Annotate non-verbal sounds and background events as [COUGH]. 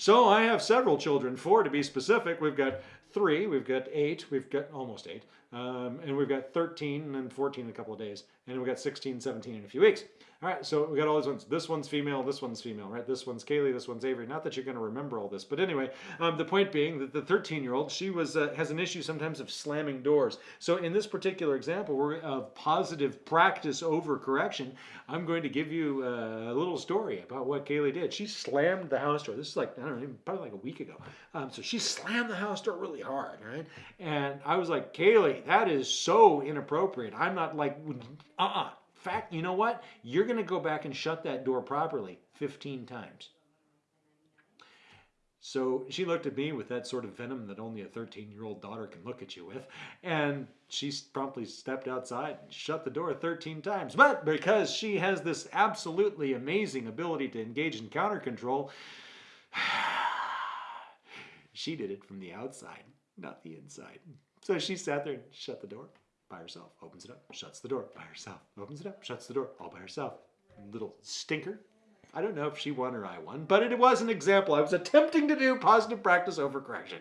So I have several children, four to be specific. We've got three, we've got eight, we've got almost eight, um, and we've got 13 and 14 in a couple of days, and we've got 16, 17 in a few weeks. All right, so we got all these ones. This one's female, this one's female, right? This one's Kaylee, this one's Avery. Not that you're going to remember all this, but anyway, um, the point being that the 13-year-old, she was uh, has an issue sometimes of slamming doors. So in this particular example, we're of positive practice over correction. I'm going to give you uh, a little story about what Kaylee did. She slammed the house door. This is like I don't know, probably like a week ago. Um, so she slammed the house door really hard, right? And I was like, Kaylee, that is so inappropriate. I'm not like, uh-uh fact, you know what? You're going to go back and shut that door properly 15 times. So she looked at me with that sort of venom that only a 13 year old daughter can look at you with. And she promptly stepped outside and shut the door 13 times. But because she has this absolutely amazing ability to engage in counter control, [SIGHS] she did it from the outside, not the inside. So she sat there and shut the door by herself, opens it up, shuts the door by herself, opens it up, shuts the door all by herself. Little stinker. I don't know if she won or I won, but it was an example. I was attempting to do positive practice over correction.